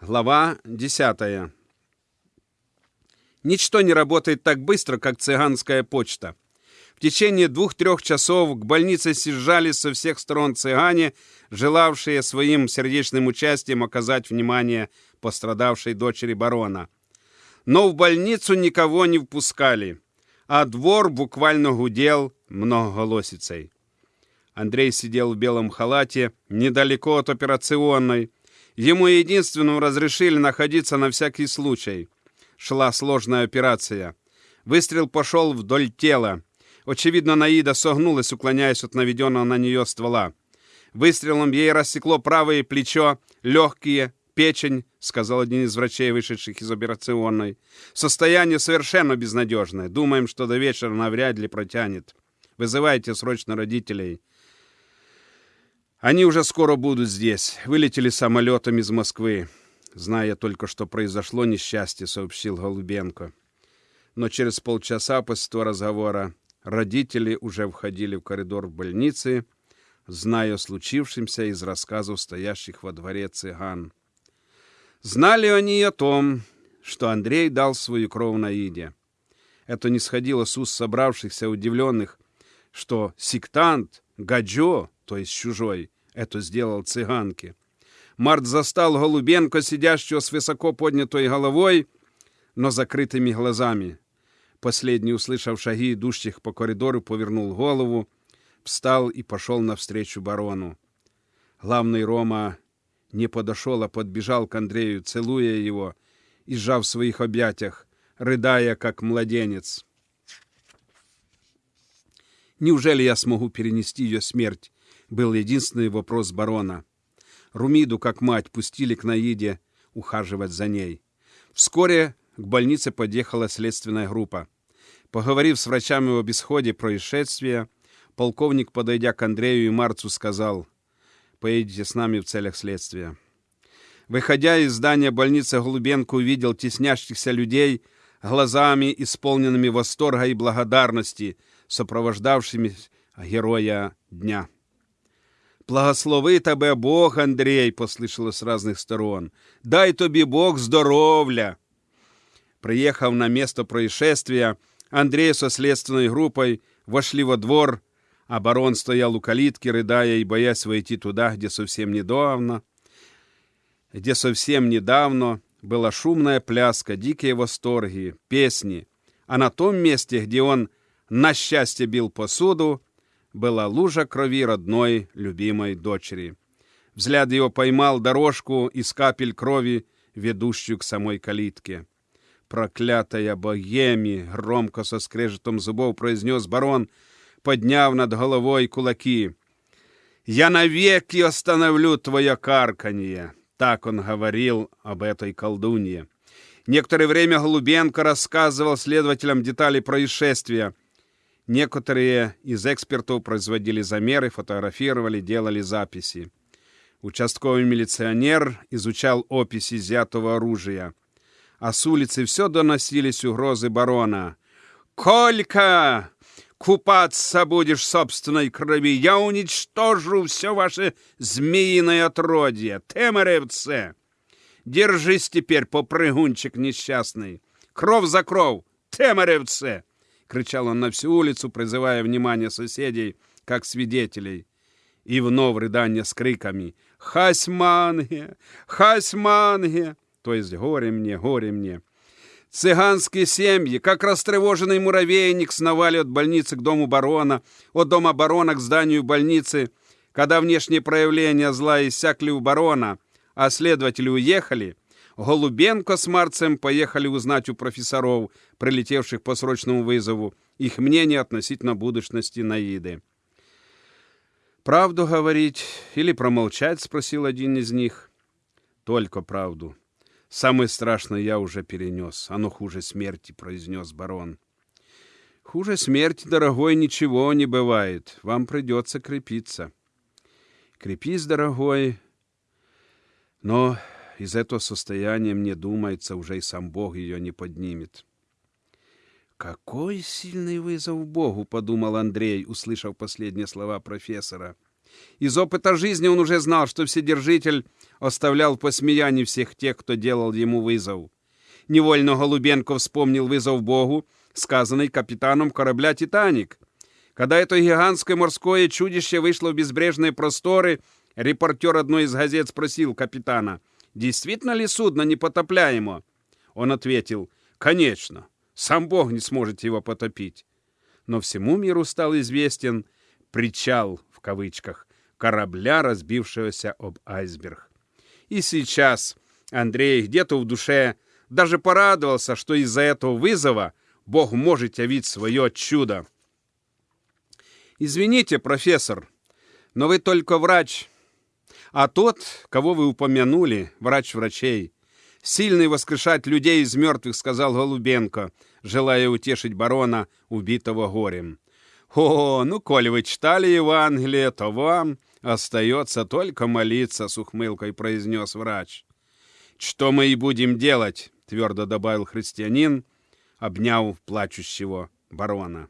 Глава 10. Ничто не работает так быстро, как цыганская почта. В течение двух-трех часов к больнице съезжались со всех сторон цыгане, желавшие своим сердечным участием оказать внимание пострадавшей дочери барона. Но в больницу никого не впускали, а двор буквально гудел многоголосицей. Андрей сидел в белом халате недалеко от операционной, Ему единственному разрешили находиться на всякий случай. Шла сложная операция. Выстрел пошел вдоль тела. Очевидно, Наида согнулась, уклоняясь от наведенного на нее ствола. Выстрелом ей рассекло правое плечо, легкие, печень, сказал один из врачей, вышедших из операционной. Состояние совершенно безнадежное. Думаем, что до вечера навряд ли протянет. Вызывайте срочно родителей. Они уже скоро будут здесь. Вылетели самолетом из Москвы. Зная только, что произошло несчастье, сообщил Голубенко. Но через полчаса после того разговора родители уже входили в коридор больницы, зная о случившемся из рассказов стоящих во дворе цыган. Знали они о том, что Андрей дал свою кровь Наиде. Это не сходило с уст собравшихся удивленных, что сектант, гаджо, то есть чужой, это сделал цыганке. Март застал Голубенко, сидящего с высоко поднятой головой, но закрытыми глазами. Последний, услышав шаги идущих по коридору, повернул голову, встал и пошел навстречу барону. Главный Рома не подошел, а подбежал к Андрею, целуя его и сжав в своих объятиях, рыдая, как младенец. Неужели я смогу перенести ее смерть? Был единственный вопрос барона. Румиду, как мать, пустили к Наиде ухаживать за ней. Вскоре к больнице подъехала следственная группа. Поговорив с врачами об исходе происшествия, полковник, подойдя к Андрею и Марцу, сказал, «Поедете с нами в целях следствия». Выходя из здания больницы, Голубенко увидел теснящихся людей глазами, исполненными восторга и благодарности, сопровождавшими героя дня. Благослови тебе Бог, Андрій, послышалось з разных сторон. Дай тобі Бог здоровля. Приехав на место происшествия, Андрей со следственной группой вошли во двор, а барон стоял у калитки, рыдая и боясь войти туда, где совсем недавно, где совсем недавно была шумная пляска, дикие восторги, песни, а на том месте, где он на счастье бил посуду, была лужа крови родной, любимой дочери. Взгляд его поймал дорожку из капель крови, ведущую к самой калитке. «Проклятая богеми!» — громко со скрежетом зубов произнес барон, подняв над головой кулаки. «Я навеки остановлю твое карканье!» Так он говорил об этой колдунье. Некоторое время Голубенко рассказывал следователям детали происшествия — Некоторые из экспертов производили замеры, фотографировали, делали записи. Участковый милиционер изучал описи изъятого оружия. А с улицы все доносились угрозы барона. «Колька! Купаться будешь собственной крови! Я уничтожу все ваше змеиное отродье! Темеревце! Держись теперь, попрыгунчик несчастный! Кров за кров! Темеревце!» Кричал он на всю улицу, призывая внимание соседей, как свидетелей. И вновь рыдание с криками «Хасьманге! Хасьманге!» То есть «Горе мне, горе мне!» Цыганские семьи, как растревоженный муравейник, сновали от больницы к дому барона, от дома барона к зданию больницы. Когда внешние проявления зла иссякли у барона, а следователи уехали, Голубенко с Марцем поехали узнать у профессоров, прилетевших по срочному вызову, их мнение относительно будущности Наиды. «Правду говорить или промолчать?» — спросил один из них. «Только правду. Самое страшное я уже перенес. Оно хуже смерти», — произнес барон. «Хуже смерти, дорогой, ничего не бывает. Вам придется крепиться». «Крепись, дорогой, но из этого состояния, мне думается, уже и сам Бог ее не поднимет. «Какой сильный вызов Богу!» — подумал Андрей, услышав последние слова профессора. Из опыта жизни он уже знал, что Вседержитель оставлял в всех тех, кто делал ему вызов. Невольно Голубенко вспомнил вызов Богу, сказанный капитаном корабля «Титаник». Когда это гигантское морское чудище вышло в безбрежные просторы, репортер одной из газет спросил капитана, действительно ли судно непотопляемо? Он ответил, конечно, сам Бог не сможет его потопить. Но всему миру стал известен «причал» в кавычках корабля, разбившегося об айсберг. И сейчас Андрей где-то в душе даже порадовался, что из-за этого вызова Бог может явить свое чудо. «Извините, профессор, но вы только врач, а тот, кого вы упомянули, врач врачей, сильный воскрешать людей из мертвых», — сказал Голубенко, желая утешить барона, убитого горем. «О, ну, коли вы читали Евангелие, то вам остается только молиться», — с ухмылкой произнес врач. «Что мы и будем делать?» — твердо добавил христианин, обняв плачущего барона.